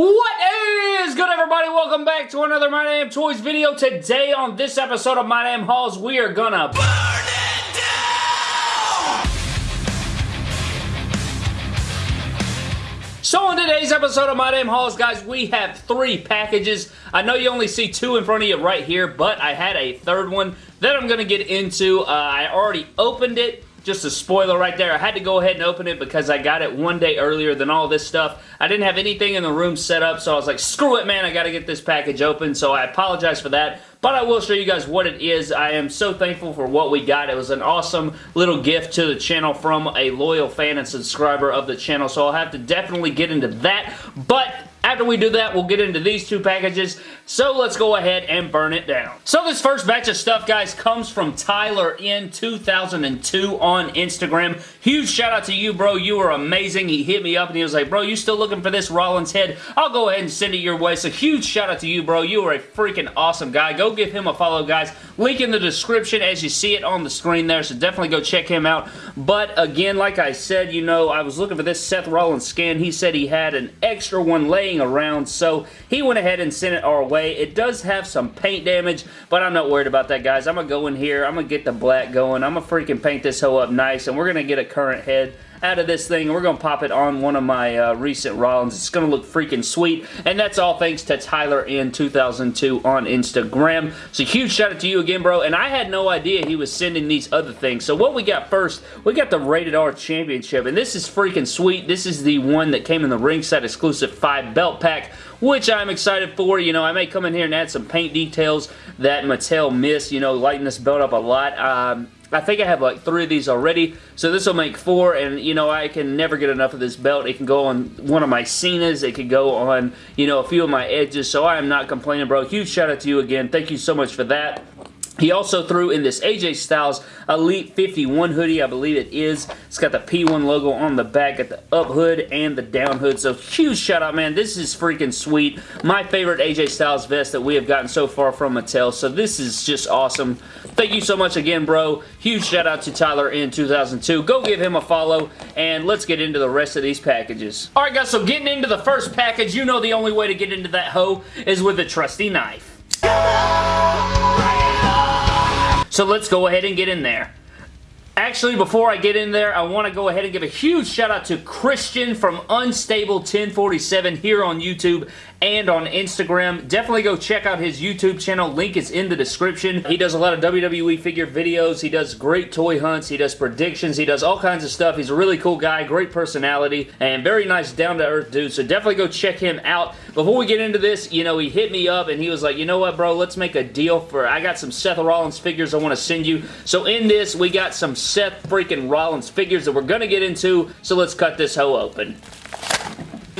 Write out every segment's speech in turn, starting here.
What is good everybody? Welcome back to another My Damn Toys video. Today on this episode of My Damn Hauls, we are gonna burn it down! So on today's episode of My Damn Hauls, guys, we have three packages. I know you only see two in front of you right here, but I had a third one that I'm gonna get into. Uh, I already opened it. Just a spoiler right there. I had to go ahead and open it because I got it one day earlier than all this stuff. I didn't have anything in the room set up, so I was like, screw it, man. I got to get this package open, so I apologize for that. But I will show you guys what it is. I am so thankful for what we got. It was an awesome little gift to the channel from a loyal fan and subscriber of the channel, so I'll have to definitely get into that. But after we do that, we'll get into these two packages. So let's go ahead and burn it down. So this first batch of stuff, guys, comes from Tyler in 2002 on Instagram. Huge shout out to you, bro. You are amazing. He hit me up and he was like, bro, you still looking for this Rollins head? I'll go ahead and send it your way. So huge shout out to you, bro. You are a freaking awesome guy. Go give him a follow, guys. Link in the description as you see it on the screen there. So definitely go check him out. But again, like I said, you know, I was looking for this Seth Rollins skin. He said he had an extra one laying around. So he went ahead and sent it our way. It does have some paint damage, but I'm not worried about that, guys. I'm going to go in here. I'm going to get the black going. I'm going to freaking paint this hoe up nice, and we're going to get a current head out of this thing. We're going to pop it on one of my uh, recent Rollins. It's going to look freaking sweet. And that's all thanks to Tyler in 2002 on Instagram. So huge shout out to you again, bro. And I had no idea he was sending these other things. So what we got first, we got the Rated R Championship. And this is freaking sweet. This is the one that came in the ringside exclusive 5 belt pack which I'm excited for. You know, I may come in here and add some paint details that Mattel missed, you know, lighten this belt up a lot. Um, I think I have like three of these already, so this will make four, and you know, I can never get enough of this belt. It can go on one of my Cenas, it could go on, you know, a few of my edges, so I am not complaining, bro. Huge shout out to you again. Thank you so much for that. He also threw in this AJ Styles Elite 51 hoodie, I believe it is. It's got the P1 logo on the back, got the up hood and the down hood. So huge shout out, man. This is freaking sweet. My favorite AJ Styles vest that we have gotten so far from Mattel. So this is just awesome. Thank you so much again, bro. Huge shout out to Tyler in 2002. Go give him a follow and let's get into the rest of these packages. Alright guys, so getting into the first package, you know the only way to get into that hoe is with a trusty knife. So let's go ahead and get in there. Actually, before I get in there, I want to go ahead and give a huge shout out to Christian from Unstable 1047 here on YouTube and on Instagram. Definitely go check out his YouTube channel. Link is in the description. He does a lot of WWE figure videos. He does great toy hunts. He does predictions. He does all kinds of stuff. He's a really cool guy, great personality, and very nice down-to-earth dude. So definitely go check him out. Before we get into this, you know, he hit me up and he was like, you know what, bro, let's make a deal for, I got some Seth Rollins figures I want to send you. So in this, we got some Seth freaking Rollins figures that we're going to get into. So let's cut this hoe open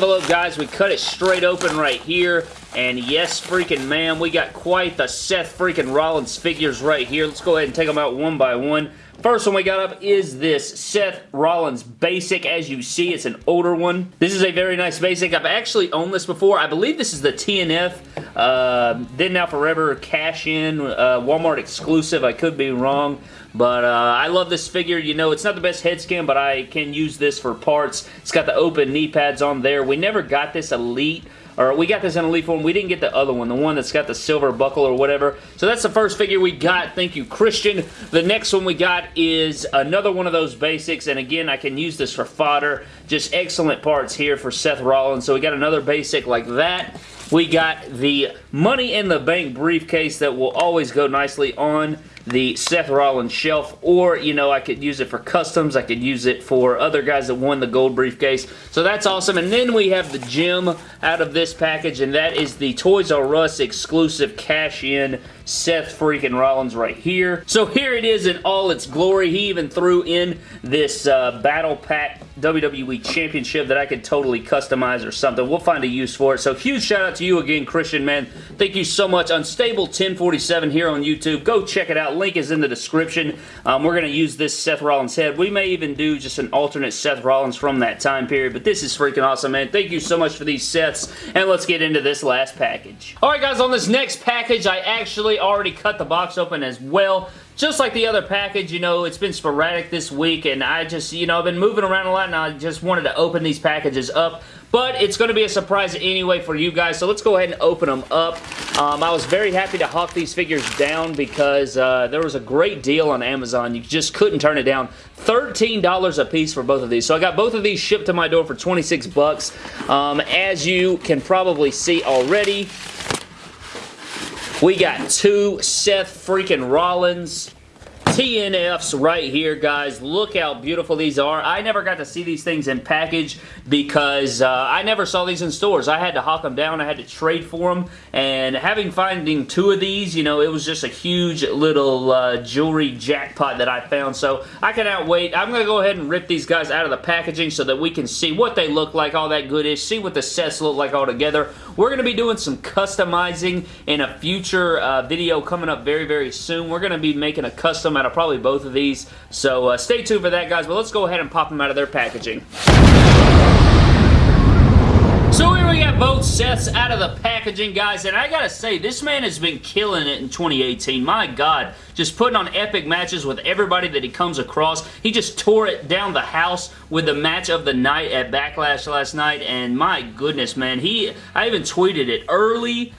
envelope, guys. We cut it straight open right here. And yes, freaking man, we got quite the Seth freaking Rollins figures right here. Let's go ahead and take them out one by one. First one we got up is this Seth Rollins Basic. As you see, it's an older one. This is a very nice Basic. I've actually owned this before. I believe this is the TNF uh, Then Now Forever cash-in uh, Walmart exclusive. I could be wrong. But uh, I love this figure. You know, it's not the best head scan, but I can use this for parts. It's got the open knee pads on there. We never got this Elite or we got this in Elite form. We didn't get the other one, the one that's got the silver buckle or whatever. So that's the first figure we got. Thank you, Christian. The next one we got is another one of those basics, and again, I can use this for fodder. Just excellent parts here for Seth Rollins. So we got another basic like that. We got the Money in the Bank briefcase that will always go nicely on the Seth Rollins shelf, or, you know, I could use it for customs. I could use it for other guys that won the gold briefcase. So that's awesome. And then we have the gem out of this package, and that is the Toys R Us exclusive cash-in Seth freaking Rollins right here. So here it is in all its glory. He even threw in this uh, Battle Pack WWE Championship that I could totally customize or something. We'll find a use for it. So huge shout out to you again, Christian, man. Thank you so much. Unstable 1047 here on YouTube. Go check it out. Link is in the description. Um, we're going to use this Seth Rollins head. We may even do just an alternate Seth Rollins from that time period, but this is freaking awesome, man. Thank you so much for these sets, and let's get into this last package. Alright guys, on this next package, I actually already cut the box open as well just like the other package, you know, it's been sporadic this week, and I just, you know, I've been moving around a lot, and I just wanted to open these packages up but it's going to be a surprise anyway for you guys, so let's go ahead and open them up. Um, I was very happy to hawk these figures down because uh, there was a great deal on Amazon. You just couldn't turn it down. $13 a piece for both of these. So I got both of these shipped to my door for 26 bucks. Um, as you can probably see already, we got two Seth freaking Rollins TNFs right here, guys. Look how beautiful these are. I never got to see these things in package because uh, I never saw these in stores. I had to hawk them down. I had to trade for them. And having finding two of these, you know, it was just a huge little uh, jewelry jackpot that I found. So I cannot wait. I'm going to go ahead and rip these guys out of the packaging so that we can see what they look like, all that good is, see what the sets look like all together. We're going to be doing some customizing in a future uh, video coming up very, very soon. We're going to be making a custom out of probably both of these. So uh, stay tuned for that, guys. But let's go ahead and pop them out of their packaging. So here we got both sets out of the packaging, guys, and I gotta say, this man has been killing it in 2018. My God, just putting on epic matches with everybody that he comes across. He just tore it down the house with the match of the night at Backlash last night, and my goodness, man, he, I even tweeted it early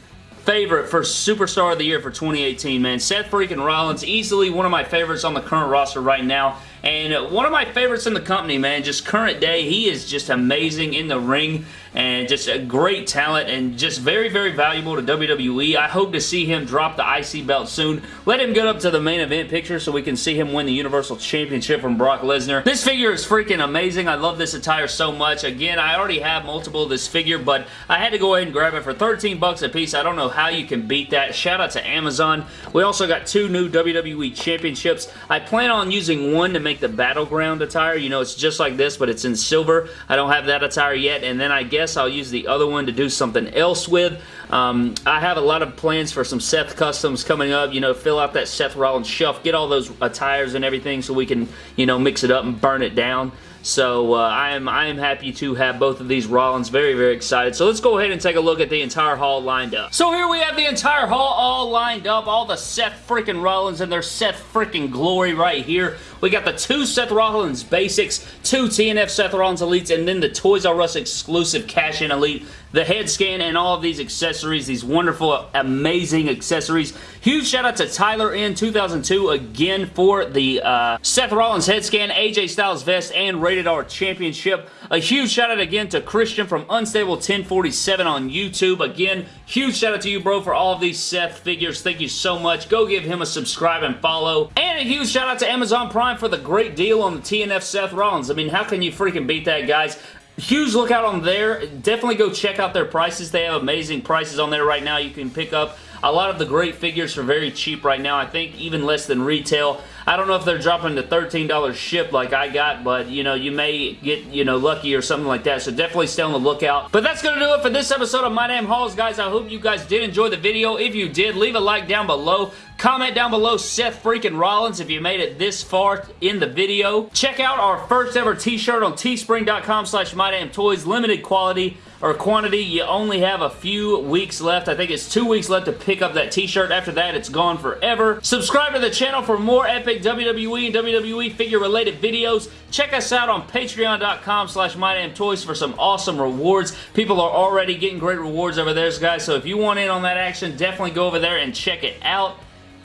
favorite for Superstar of the Year for 2018, man. Seth freaking Rollins, easily one of my favorites on the current roster right now. And one of my favorites in the company, man, just current day, he is just amazing in the ring and just a great talent and just very, very valuable to WWE. I hope to see him drop the IC belt soon. Let him get up to the main event picture so we can see him win the Universal Championship from Brock Lesnar. This figure is freaking amazing. I love this attire so much. Again, I already have multiple of this figure, but I had to go ahead and grab it for 13 bucks a piece. I don't know how you can beat that. Shout out to Amazon. We also got two new WWE Championships. I plan on using one to make the Battleground attire. You know, it's just like this, but it's in silver. I don't have that attire yet, and then I guess guess I'll use the other one to do something else with. Um, I have a lot of plans for some Seth Customs coming up. You know, fill out that Seth Rollins shelf, get all those attires and everything so we can, you know, mix it up and burn it down. So uh, I am I am happy to have both of these Rollins. Very, very excited. So let's go ahead and take a look at the entire haul lined up. So here we have the entire haul all lined up. All the Seth freaking Rollins and their Seth freaking glory right here. We got the two Seth Rollins basics, two TNF Seth Rollins Elites, and then the Toys R Us exclusive cash-in Elite the head scan and all of these accessories, these wonderful, amazing accessories. Huge shout out to Tyler in 2002 again for the uh, Seth Rollins head scan, AJ Styles vest, and Rated R Championship. A huge shout out again to Christian from Unstable 1047 on YouTube. Again, huge shout out to you, bro, for all of these Seth figures. Thank you so much. Go give him a subscribe and follow. And a huge shout out to Amazon Prime for the great deal on the TNF Seth Rollins. I mean, how can you freaking beat that, guys? huge lookout on there. Definitely go check out their prices. They have amazing prices on there right now. You can pick up a lot of the great figures are very cheap right now. I think even less than retail. I don't know if they're dropping the $13 ship like I got, but, you know, you may get, you know, lucky or something like that, so definitely stay on the lookout. But that's going to do it for this episode of My Damn Hauls, guys. I hope you guys did enjoy the video. If you did, leave a like down below. Comment down below Seth freaking Rollins if you made it this far in the video. Check out our first ever t-shirt on teespring.com slash mydamntoys. Limited quality or quantity. You only have a few weeks left. I think it's two weeks left to pick up that t-shirt. After that, it's gone forever. Subscribe to the channel for more epic WWE and WWE figure related videos. Check us out on patreon.com slash mydamntoys for some awesome rewards. People are already getting great rewards over there, guys, so if you want in on that action, definitely go over there and check it out.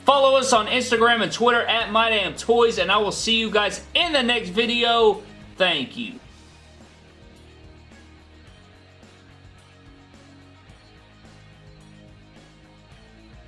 Follow us on Instagram and Twitter at MyDamnToys, and I will see you guys in the next video. Thank you.